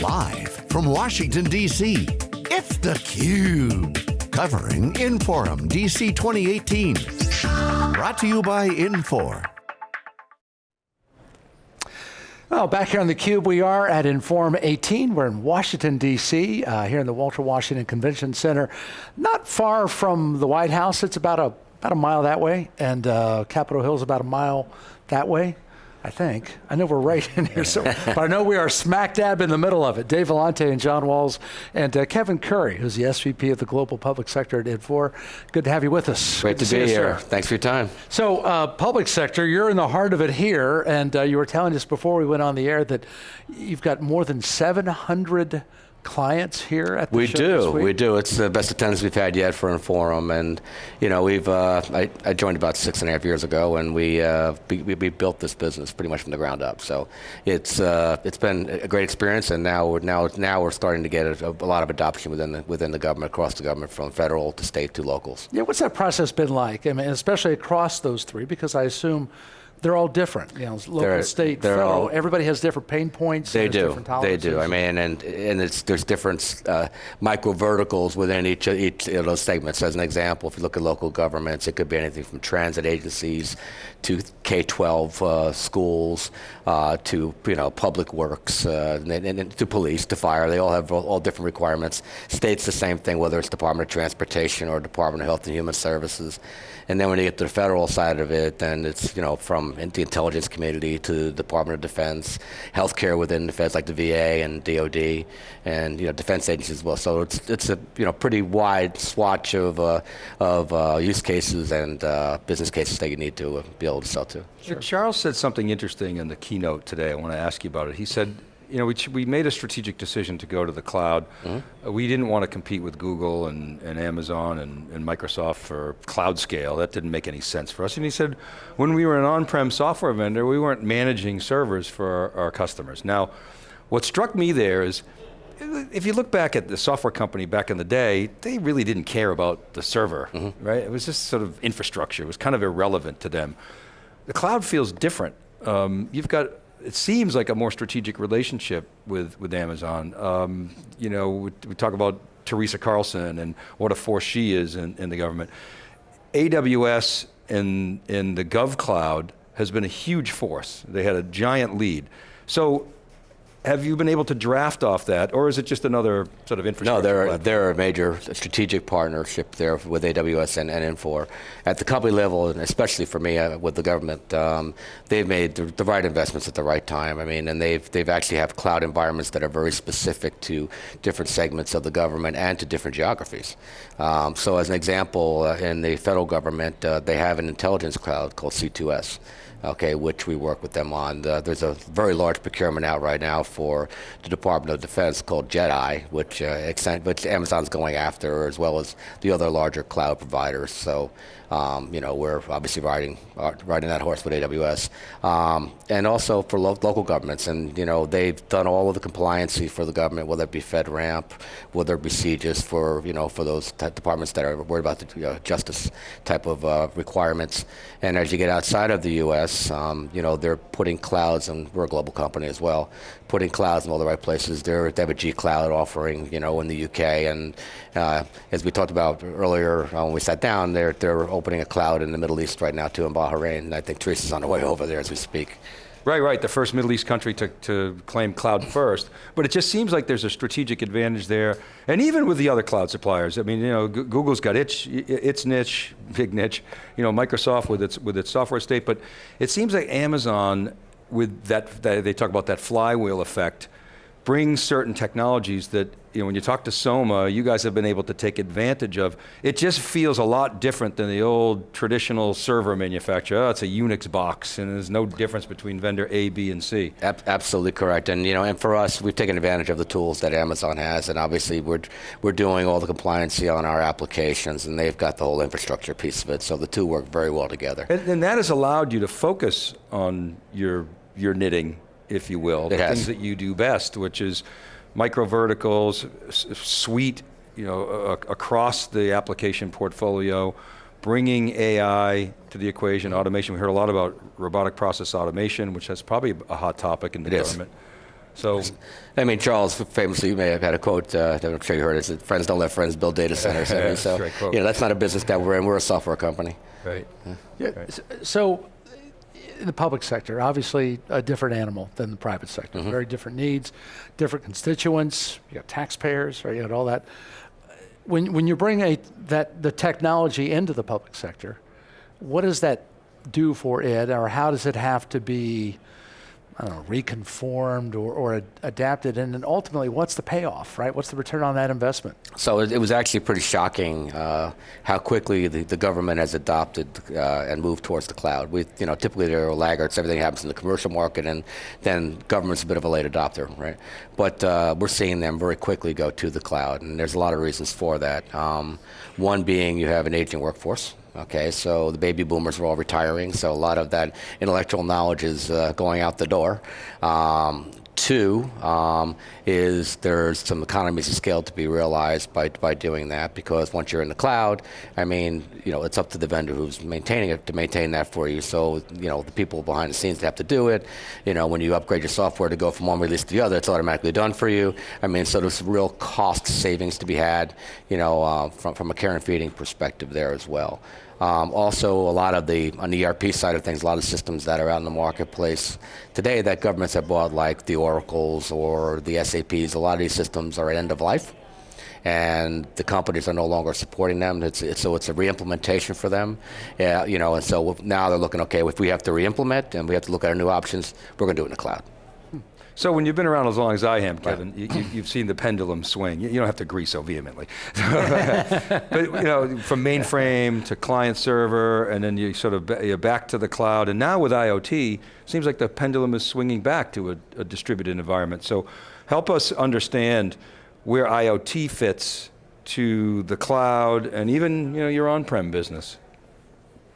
Live from Washington, D.C., it's theCUBE. Covering Inforum DC 2018. Brought to you by Infor. Well, back here on theCUBE, we are at Inforum 18. We're in Washington, D.C., uh, here in the Walter Washington Convention Center. Not far from the White House. It's about a, about a mile that way, and uh, Capitol Hill's about a mile that way. I think. I know we're right in here, so, but I know we are smack dab in the middle of it. Dave Vellante and John Walls and uh, Kevin Curry, who's the SVP of the Global Public Sector at Infor. Good to have you with us. Great Good to, be here. Thanks for your time. So, uh, public sector, you're in the heart of it here, and uh, you were telling us before we went on the air that you've got more than 700 clients here at the we do we do. It's the best attendance we've had yet for Inforum and you know we've uh, I, I, joined about six and a half years ago and we, uh, we, we built this business pretty much from the ground up. So it's uh, it's been a great experience and now we're now now we're starting to get a, a, lot of adoption within the within the government across the government from federal to state to locals. Yeah what's that process been like? I mean especially across those three because I assume they're all different. You know, local, they're, state, they're federal. All, everybody has different pain points. They do. They do. I mean, and and it's there's different uh, micro verticals within each each of those segments. As an example, if you look at local governments, it could be anything from transit agencies to K-12 uh, schools uh, to you know public works uh, and, and, to police to fire. They all have all, all different requirements. States the same thing, whether it's Department of Transportation or Department of Health and Human Services. And then when you get to the federal side of it, then it's you know from the intelligence community to the Department of Defense, healthcare within feds like the VA and DoD, and you know defense agencies as well. So it's it's a you know pretty wide swatch of uh, of uh, use cases and uh, business cases that you need to uh, be able to sell to. Sure. Charles said something interesting in the keynote today. I want to ask you about it. He said you know, we, we made a strategic decision to go to the cloud. Mm -hmm. uh, we didn't want to compete with Google and, and Amazon and, and, Microsoft for cloud scale. That didn't make any sense for us. And he said, when we were an on-prem software vendor, we weren't managing servers for our, our customers. Now, what struck me there is, if you look back at the software company back in the day, they really didn't care about the server, mm -hmm. right? It was just sort of infrastructure. It was kind of irrelevant to them. The cloud feels different. Um, you've got it seems like a more strategic relationship with, with Amazon. Um, you know, we, we, talk about Teresa Carlson and what a force she is in, in the government. AWS in, in the GovCloud has been a huge force. They had a giant lead. So have you been able to draft off that, or is it just another sort of infrastructure? No, they're, they're a major strategic partnership there with AWS and, and Infor. At the company level, and especially for me uh, with the government, um, they've made the, the, right investments at the right time. I mean, and they've, they've actually have cloud environments that are very specific to different segments of the government and to different geographies. Um, so as an example, uh, in the federal government, uh, they have an intelligence cloud called C2S okay, which we work with them on. The, there's a very large procurement out right now for the Department of Defense called JEDI, which, uh, which Amazon's going after, as well as the other larger cloud providers. So, um, you know, we're obviously riding uh, riding that horse with AWS, um, and also for lo local governments. And you know, they've done all of the compliancy for the government, whether it be FedRAMP, whether it be CJIS for you know for those departments that are worried about the you know, justice type of uh, requirements. And as you get outside of the U.S., um, you know, they're putting clouds, and we're a global company as well, putting clouds in all the right places. They're, they have a G Cloud offering, you know, in the UK, and uh, as we talked about earlier uh, when we sat down, they're they're opening a cloud in the Middle East right now too in Bahrain, and I think Teresa's on the way over there as we speak. Right, right, the first Middle East country to, to claim cloud first. But it just seems like there's a strategic advantage there. And even with the other cloud suppliers, I mean, you know, Google's got its, its niche, big niche, you know, Microsoft with its, with its software state, but it seems like Amazon, with that, that they talk about that flywheel effect, brings certain technologies that you know, when you talk to Soma, you guys have been able to take advantage of. It just feels a lot different than the old traditional server manufacturer. Oh, it's a Unix box, and there's no difference between vendor A, B, and C. Ab absolutely correct, and you know, and for us, we've taken advantage of the tools that Amazon has, and obviously we're we're doing all the compliancy on our applications, and they've got the whole infrastructure piece of it. So the two work very well together. And, and that has allowed you to focus on your your knitting, if you will, it the has. things that you do best, which is micro verticals, suite, you know, uh, across the application portfolio, bringing AI to the equation, automation. We heard a lot about robotic process automation, which is probably a hot topic in the it government. Is. So, I mean, Charles famously, you may have had a quote, uh, I'm sure you heard it, said, friends don't let friends build data centers. I mean, That's a so, great quote. you know, that's not a business that we're in. We're a software company. right. Yeah, s- So, in the public sector, obviously a different animal than the private sector. Mm-hmm. Very different needs, different constituents. You got taxpayers, right? You got all that. When when you bring a that the technology into the public sector, what does that do for it, or how does it have to be? I don't know, reconformed or, or ad- adapted, and then ultimately, what's the payoff, right? What's the return on that investment? So it, it was actually pretty shocking uh, how quickly the, the government has adopted uh, and moved towards the cloud. We, you know, typically there are laggards. Everything happens in the commercial market, and then government's a bit of a late adopter, right? But uh, we're seeing them very quickly go to the cloud, and there's a lot of reasons for that. Um, one being you have an aging workforce. Okay, so the baby boomers are all retiring, so a lot of that intellectual knowledge is uh, going out the door. Um, two um, is there's some economies of scale to be realized by, by doing that because once you're in the cloud, I mean, you know, it's up to the vendor who's maintaining it to maintain that for you. So, you know, the people behind the scenes have to do it. You know, when you upgrade your software to go from one release to the other, it's automatically done for you. I mean, so there's real cost savings to be had, you know, uh, from, from a care and feeding perspective there as well. Um, also, a lot of the, on the ERP side of things, a lot of systems that are out in the marketplace today that governments have bought, like the Oracles or the SAPs, a lot of these systems are at end of life. And the companies are no longer supporting them. It's, it's, so it's a re-implementation for them, you know. And so now they're looking, okay, if we have to re-implement and we have to look at our new options, we're going to do it in the cloud. So when you've been around as long as I am, Kevin, you, you, you've seen the pendulum swing. You, you don't have to agree so vehemently, but you know, from mainframe to client server, and then you sort of you're back to the cloud, and now with IoT, seems like the pendulum is swinging back to a, a distributed environment. So, help us understand where IoT fits to the cloud and even you know your on-prem business.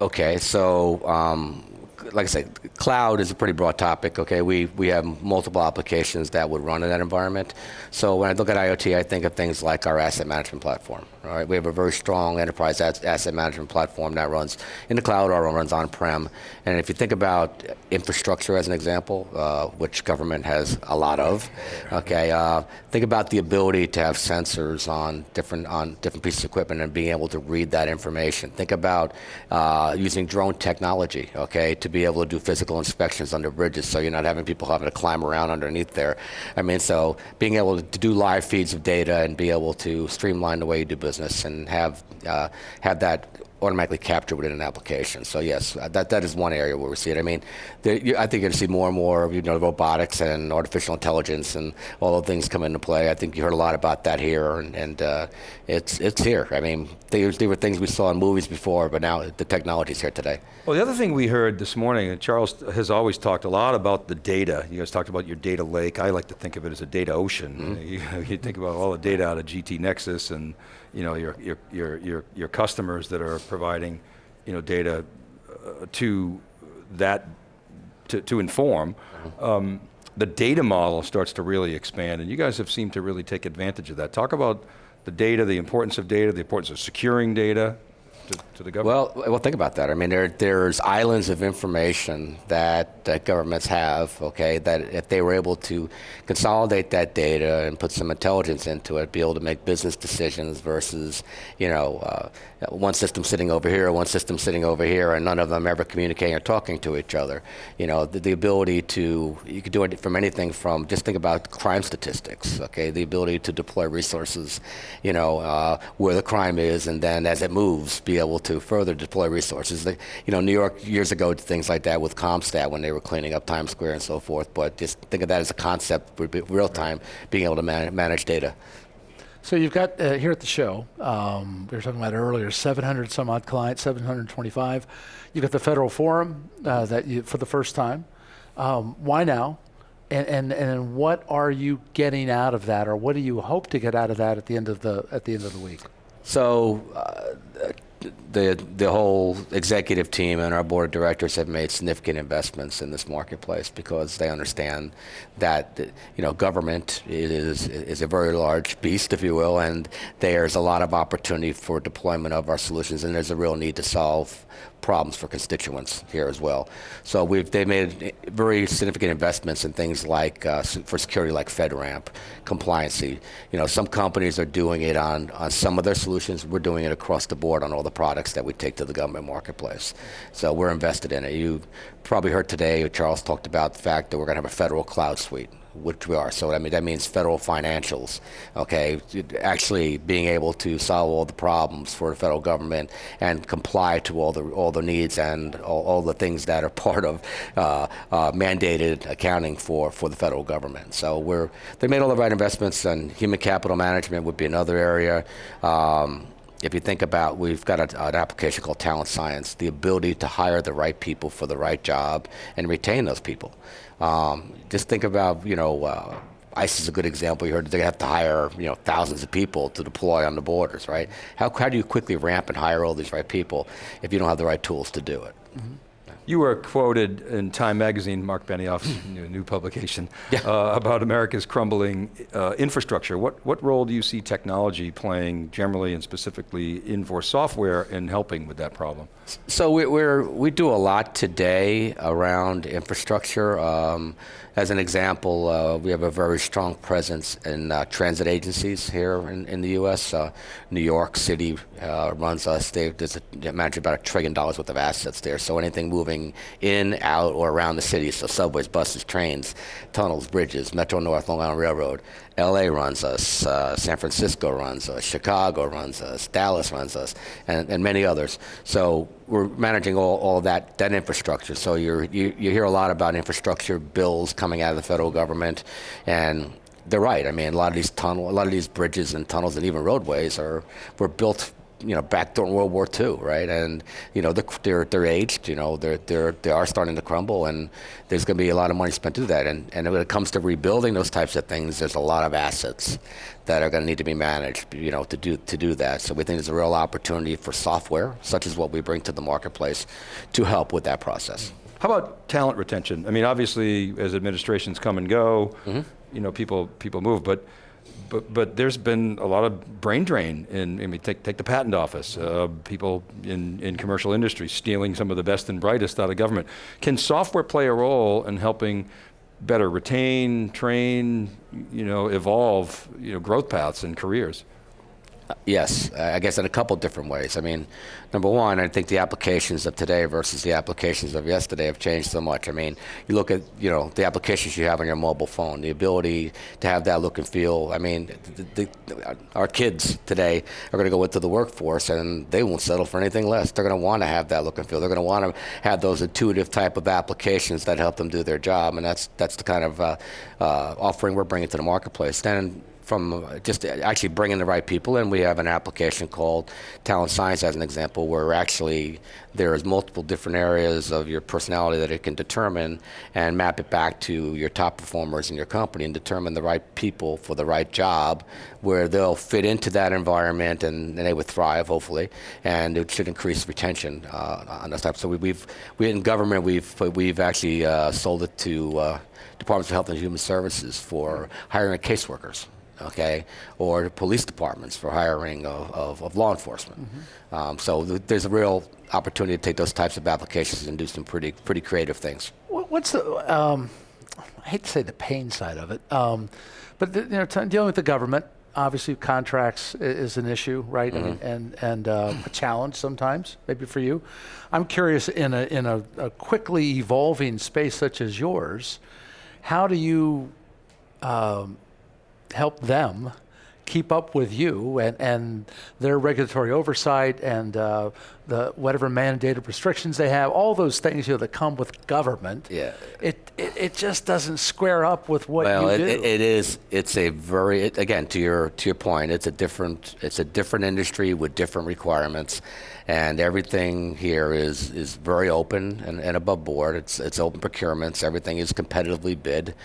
Okay, so um, like I said, cloud is a pretty broad topic. Okay, we we have multiple applications that would run in that environment. So when I look at IoT, I think of things like our asset management platform. All right, we have a very strong enterprise asset management platform that runs in the cloud or runs on-prem. And if you think about infrastructure as an example, uh, which government has a lot of, okay, uh, think about the ability to have sensors on different on different pieces of equipment and being able to read that information. Think about uh, using drone technology, okay, to be able to do physical inspections under bridges, so you're not having people having to climb around underneath there. I mean, so being able to do live feeds of data and be able to streamline the way you do business and have uh, have that automatically captured within an application. So yes, uh, that that is one area where we see it. I mean, there, you, I think you're going to see more and more of you know robotics and artificial intelligence and all the things come into play. I think you heard a lot about that here, and, and uh, it's it's here. I mean, there, were things we saw in movies before, but now the technology's here today. Well, the other thing we heard this morning, and Charles has always talked a lot about the data. You guys talked about your data lake. I like to think of it as a data ocean. You, you think about all the data out of GT Nexus and you know your your your your, your customers that are providing you know data uh, to that to, to inform. Um, the data model starts to really expand, and you guys have seemed to really take advantage of that. Talk about the data, the importance of data, the importance of securing data to, to the government. Well, well, think about that. I mean, there, there's islands of information that, governments have, okay, that if they were able to consolidate that data and put some intelligence into it, be able to make business decisions versus, you know, uh, one system sitting over here, one system sitting over here, and none of them ever communicating or talking to each other. You know, the, the ability to, you could do it from anything from, just think about crime statistics, okay, the ability to deploy resources, you know, uh, where the crime is, and then as it moves, be able to further deploy resources. You know, New York years ago did things like that with CompStat when they were cleaning up Times Square and so forth. But just think of that as a concept, be real time, being able to man- manage data. So you've got uh, here at the show, um, we were talking about it earlier, 700 some odd clients, 725. You've got the federal forum uh, that you for the first time. Um, why now? And, and and what are you getting out of that, or what do you hope to get out of that at the end of the at the end of the week? So, uh, the the whole executive team and our board of directors have made significant investments in this marketplace because they understand that you know government is is a very large beast, if you will, and there's a lot of opportunity for deployment of our solutions, and there's a real need to solve problems for constituents here as well. So we've they made very significant investments in things like uh, for security, like FedRAMP, compliancy. You know, some companies are doing it on on some of their solutions. We're doing it across the board on all the products that we take to the government marketplace. So we're invested in it. You probably heard today Charles talked about the fact that we're going to have a federal cloud suite which we are. So I mean that means federal financials. Okay, actually being able to solve all the problems for the federal government and comply to all the all the needs and all, all the things that are part of uh, uh, mandated accounting for for the federal government. So we're they made all the right investments, and human capital management would be another area. Um, if you think about, we've got a, an application called Talent Science, the ability to hire the right people for the right job and retain those people. Um, just think about, you know, uh, ICE is a good example. You heard they have to hire, you know, thousands of people to deploy on the borders, right? How, how do you quickly ramp and hire all these right people if you don't have the right tools to do it? Mm-hmm. You were quoted in Time Magazine, Marc Benioff's new, new, publication, yeah. uh, about America's crumbling uh, infrastructure. What, what role do you see technology playing generally and specifically Infor software in helping with that problem? So we, we're, we do a lot today around infrastructure. Um, as an example, uh, we have a very strong presence in uh, transit agencies here in, in the U.S. Uh, New York City uh, runs us. They there's a, manage about a trillion dollars worth of assets there. So anything moving in, out, or around the city, so subways, buses, trains, tunnels, bridges, Metro North, Long Island Railroad, LA runs us, uh, San Francisco runs us, Chicago runs us, Dallas runs us, and, and many others. So we're managing all, all that, that infrastructure. So you you, you hear a lot about infrastructure bills coming out of the federal government, and they're right. I mean, a lot of these tunnel, a lot of these bridges and tunnels and even roadways are were built you know, back during World War II, right? And you know, they're they're aged. You know, they're they're they are starting to crumble, and there's going to be a lot of money spent to do that. And and when it comes to rebuilding those types of things, there's a lot of assets that are going to need to be managed. You know, to do to do that. So we think there's a real opportunity for software, such as what we bring to the marketplace, to help with that process. How about talent retention? I mean, obviously, as administrations come and go, mm-hmm. you know, people people move, but but but there's been a lot of brain drain in. I mean, take take the patent office. Uh, people in in commercial industry stealing some of the best and brightest out of government. Can software play a role in helping better retain, train, you know, evolve, you know, growth paths and careers? Yes, I guess in a couple different ways. I mean, number one, I think the applications of today versus the applications of yesterday have changed so much. I mean, you look at you know the applications you have on your mobile phone, the ability to have that look and feel. I mean, the, the, our kids today are going to go into the workforce and they won't settle for anything less. They're going to want to have that look and feel. They're going to want to have those intuitive type of applications that help them do their job, and that's that's the kind of uh, uh, offering we're bringing to the marketplace. Then from just actually bringing the right people in. We have an application called Talent Science, as an example, where actually there is multiple different areas of your personality that it can determine and map it back to your top performers in your company and determine the right people for the right job, where they'll fit into that environment and, and they would thrive, hopefully, and it should increase retention uh, on this type. So we, have we in government we've we've actually uh, sold it to. Uh, Departments of Health and Human Services for hiring caseworkers okay, or police departments for hiring of, of, of law enforcement. Mm-hmm. Um, so th- there's a real opportunity to take those types of applications and do some pretty pretty creative things. What's the um, I hate to say the pain side of it, um, but the, you know, t- dealing with the government, obviously contracts is an issue, right? Mm-hmm. And and, and uh, a challenge sometimes, maybe for you. I'm curious in a in a, a, quickly evolving space such as yours, how do you um, help them keep up with you and, and their regulatory oversight and uh, the whatever mandated restrictions they have, all those things you know that come with government. Yeah. It it, it just doesn't square up with what well, you it, do. It, it is. It's a very it, again to your to your point. It's a different it's a different industry with different requirements. And everything here is, is very open and, and above board. It's, it's open procurements. Everything is competitively bid.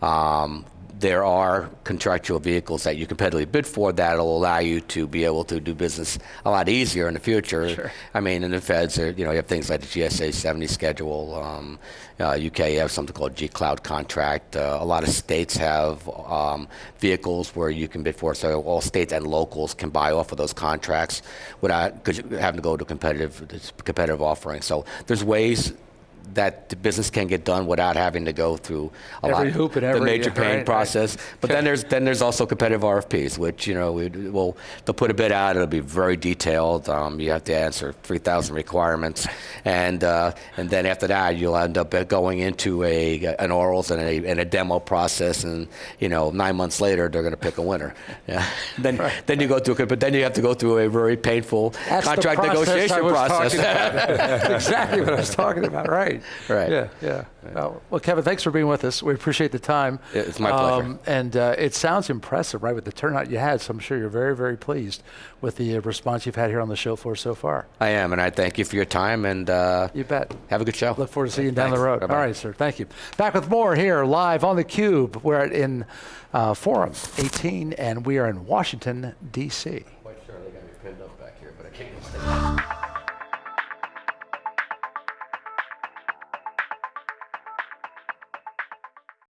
Um, there are contractual vehicles that you competitively bid for that'll allow you to be able to do business a lot easier in the future. I mean, in the feds, are, you know, you have things like the GSA 70 schedule. Um, uh, UK, you have something called G Cloud contract. Uh, a lot of states have um, vehicles where you can bid for, so all states and locals can buy off of those contracts without having to go to competitive competitive offering. So there's ways that the business can get done without having to go through a Every lot the every- major yeah, pain right, right. process. But then there's then there's also competitive RFPs, which you know we will they'll put a bid out. It'll be very detailed. Um, you have to answer 3,000 requirements, and uh, and then after that you'll end up going into a an orals and a, and a demo process, and you know nine months later they're going to pick a winner. Yeah. then then you go through but then you have to go through a very painful That's the contract negotiation was process. talking about. That's exactly what I was talking about. Right. Right. Right. Yeah. Yeah. Well, well, Kevin, thanks for being with us. We appreciate the time. Um, it's my pleasure. and uh, it sounds impressive, right, with the turnout you had. So I'm sure you're very, very pleased with the uh, response you've had here on the show floor so far. I am, and I thank you for your time, and uh, You bet. have a good show. Look forward to seeing you down the road. Bye-bye. All right, sir. Thank you. Back with more here live on the Cube. We're in uh, Forum 18, and we are in Washington D.C.